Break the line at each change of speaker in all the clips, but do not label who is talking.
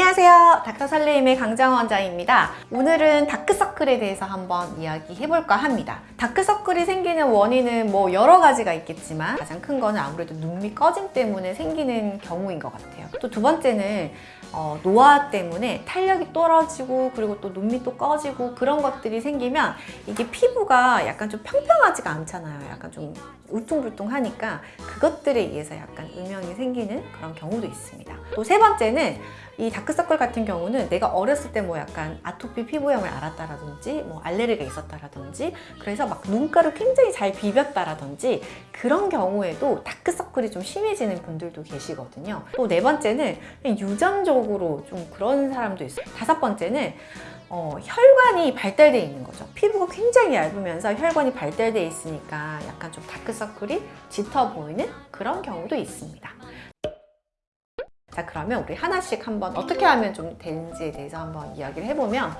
안녕하세요. 닥터살레임의 강정원 원장입니다. 오늘은 다크서클에 대해서 한번 이야기해볼까 합니다. 다크서클이 생기는 원인은 뭐 여러 가지가 있겠지만 가장 큰 거는 아무래도 눈밑 꺼짐 때문에 생기는 경우인 것 같아요. 또 두 번째는 어, 노화 때문에 탄력이 떨어지고 그리고 또 눈밑 도 꺼지고 그런 것들이 생기면 이게 피부가 약간 좀 평평하지가 않잖아요. 약간 좀 울퉁불퉁하니까 그것들에 의해서 약간 음영이 생기는 그런 경우도 있습니다. 또 세 번째는 이 다크서클 같은 경우는 내가 어렸을 때 뭐 약간 아토피 피부염을 앓았다라든지 뭐 알레르기가 있었다라든지 그래서 막 눈가를 굉장히 잘 비볐다라든지 그런 경우에도 다크서클이 좀 심해지는 분들도 계시거든요. 또 네 번째는 유전적으로 좀 그런 사람도 있어요. 다섯 번째는 어, 혈관이 발달되어 있는 거죠. 피부가 굉장히 얇으면서 혈관이 발달되어 있으니까 약간 좀 다크서클이 짙어 보이는 그런 경우도 있습니다. 자 그러면 우리 하나씩 한번 어떻게 하면 좀 되는지에 대해서 한번 이야기를 해보면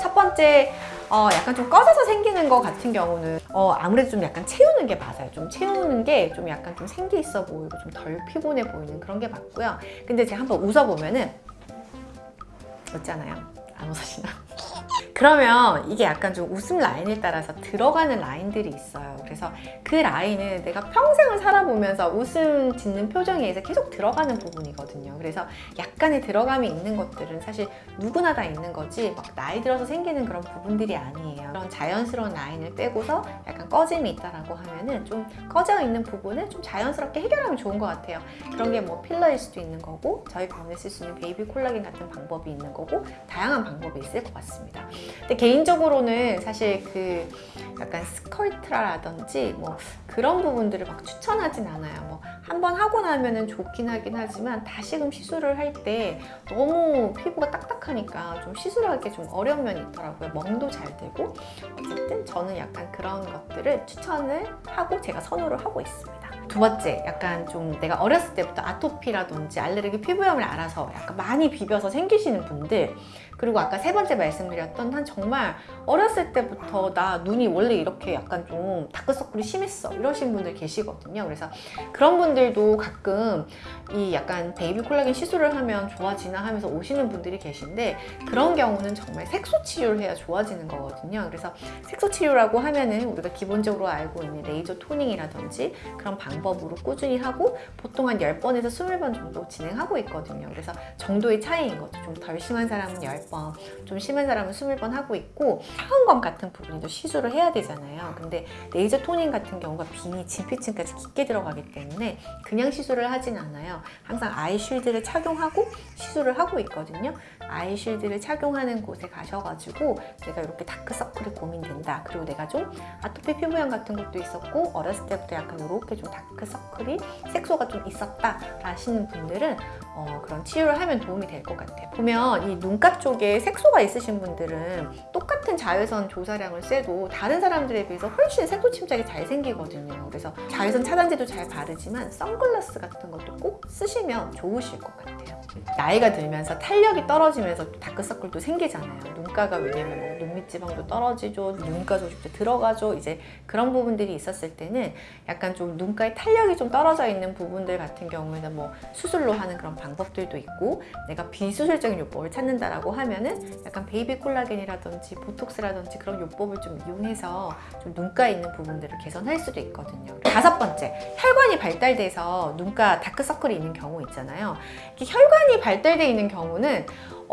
첫 번째 어, 약간 좀 꺼져서 생기는 것 같은 경우는 어, 아무래도 좀 약간 채우는 게 맞아요 좀 채우는 게 좀 약간 좀 생기 있어 보이고 좀 덜 피곤해 보이는 그런 게 맞고요 근데 제가 한번 웃어보면은 웃잖아요 안 웃으시나? 그러면 이게 약간 좀 웃음 라인에 따라서 들어가는 라인들이 있어요. 그래서 그 라인은 내가 평생을 살아보면서 웃음 짓는 표정에 의해서 계속 들어가는 부분이거든요. 그래서 약간의 들어감이 있는 것들은 사실 누구나 다 있는 거지 막 나이 들어서 생기는 그런 부분들이 아니에요. 그런 자연스러운 라인을 빼고서 약간 꺼짐이 있다라고 하면은 좀 꺼져 있는 부분을 좀 자연스럽게 해결하면 좋은 것 같아요. 그런 게 뭐 필러일 수도 있는 거고 저희 병원에 쓸수 있는 베이비 콜라겐 같은 방법이 있는 거고 다양한 방법이 있을 것 같습니다. 근데 개인적으로는 사실 그 약간 스컬트라라든지 뭐 그런 부분들을 막 추천하진 않아요. 뭐 한번 하고 나면은 좋긴 하긴 하지만 다시금 시술을 할 때 너무 피부가 딱딱하니까 좀 시술하기 좀 어려운 면이 있더라고요. 멍도 잘 되고 어쨌든 저는 약간 그런 것들을 추천을 하고 제가 선호를 하고 있습니다. 두 번째, 약간 좀 내가 어렸을 때부터 아토피라든지 알레르기 피부염을 알아서 약간 많이 비벼서 생기시는 분들 그리고 아까 세 번째 말씀드렸던 한 정말 어렸을 때부터 나 눈이 원래 이렇게 약간 좀 다크서클이 심했어 이러신 분들 계시거든요. 그래서 그런 분들도 가끔 이 약간 베이비 콜라겐 시술을 하면 좋아지나 하면서 오시는 분들이 계신데 그런 경우는 정말 색소 치료를 해야 좋아지는 거거든요. 그래서 색소 치료라고 하면은 우리가 기본적으로 알고 있는 레이저 토닝이라든지 그런 방 법으로 꾸준히 하고 보통 한 10번에서 20번 정도 진행하고 있거든요. 그래서 정도의 차이인 거죠. 좀 덜 심한 사람은 10번 좀 심한 사람은 20번 하고 있고 차원검 같은 부분에도 시술을 해야 되잖아요. 근데 레이저 toning 같은 경우가 빈이 진피층까지 깊게 들어가기 때문에 그냥 시술을 하진 않아요. 항상 eye shield를 착용하고 시술을 하고 있거든요. eye shield를 착용하는 곳에 가셔가지고 내가 이렇게 다크서클이 고민된다. 그리고 내가 좀 아토피 피부염 같은 것도 있었고 어렸을 때부터 약간 이렇게 좀 다크 서클이 색소가 좀 있었다 라시는 분들은 어, 그런 치료를 하면 도움이 될 것 같아요. 보면 이 눈가 쪽에 색소가 있으신 분들은 똑같은 자외선 조사량을 쐬도 다른 사람들에 비해서 훨씬 색소 침착이 잘 생기거든요. 그래서 자외선 차단제도 잘 바르지만 선글라스 같은 것도 꼭 쓰시면 좋으실 것 같아요. 나이가 들면서 탄력이 떨어지면서 다크서클도 생기잖아요. 눈가가 왜냐면 뭐 눈밑 지방도 떨어지죠. 눈가 조직도 들어가죠. 이제 그런 부분들이 있었을 때는 약간 좀 눈가에 탄력이 좀 떨어져 있는 부분들 같은 경우에는 뭐 수술로 하는 그런 방법들도 있고 내가 비수술적인 요법을 찾는다라고 하면은 약간 베이비 콜라겐이라든지 보톡스라든지 그런 요법을 좀 이용해서 좀 눈가에 있는 부분들을 개선할 수도 있거든요. 다섯 번째 혈관이 발달돼서 눈가 다크서클이 있는 경우 있잖아요. 혈관이 발달되어 있는 경우는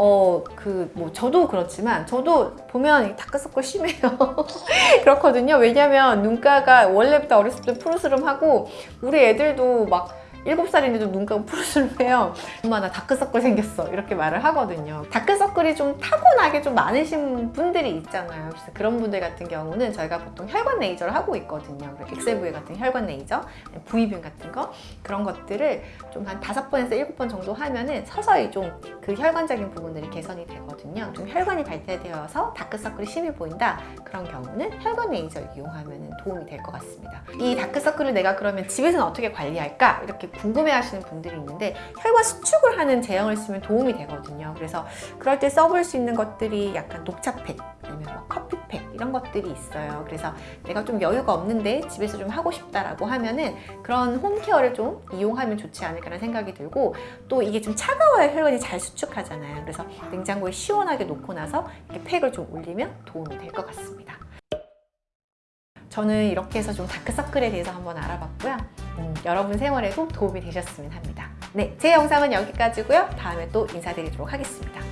어, 그, 뭐, 저도 그렇지만, 저도 보면 다크서클 심해요. 그렇거든요. 왜냐면 눈가가 원래부터 어렸을 때 푸르스름하고, 우리 애들도 막, 일곱 살인데도 눈가가 푸르스름해요. 엄마 나 다크서클 생겼어 이렇게 말을 하거든요. 다크서클이 좀 타고나게 좀 많으신 분들이 있잖아요. 그래서 그런 분들 같은 경우는 저희가 보통 혈관 레이저를 하고 있거든요. 엑셀브이 같은 혈관 레이저, V빔 같은 거 그런 것들을 좀 한 다섯 번에서 일곱 번 정도 하면은 서서히 좀 그 혈관적인 부분들이 개선이 되거든요. 좀 혈관이 발달되어서 다크서클이 심해 보인다 그런 경우는 혈관 레이저를 이용하면 도움이 될 것 같습니다. 이 다크서클을 내가 그러면 집에서는 어떻게 관리할까 이렇게 궁금해 하시는 분들이 있는데 혈관 수축을 하는 제형을 쓰면 도움이 되거든요. 그래서 그럴 때 써볼 수 있는 것들이 약간 녹차팩 아니면 뭐 커피팩 이런 것들이 있어요. 그래서 내가 좀 여유가 없는데 집에서 좀 하고 싶다라고 하면은 그런 홈케어를 좀 이용하면 좋지 않을까라는 생각이 들고 또 이게 좀 차가워야 혈관이 잘 수축하잖아요. 그래서 냉장고에 시원하게 놓고 나서 이렇게 팩을 좀 올리면 도움이 될 것 같습니다. 저는 이렇게 해서 좀 다크서클에 대해서 한번 알아봤고요. 음, 여러분 생활에도 도움이 되셨으면 합니다. 네, 제 영상은 여기까지고요. 다음에 또 인사드리도록 하겠습니다.